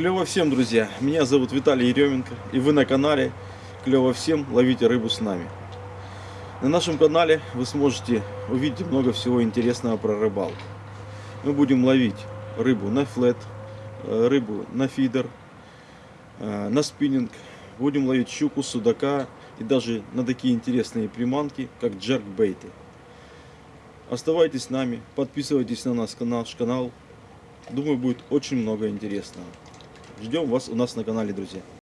Клево всем, друзья! Меня зовут Виталий Еременко, и вы на канале Клево всем, ловите рыбу с нами. На нашем канале вы сможете увидеть много всего интересного про рыбалку. Мы будем ловить рыбу на флет, э, рыбу на фидер, э, на спиннинг. Будем ловить щуку, судака и даже на такие интересные приманки, как джеркбейты. Оставайтесь с нами, подписывайтесь на наш наш канал. Думаю, будет очень много интересного. Ждем вас у нас на канале, друзья.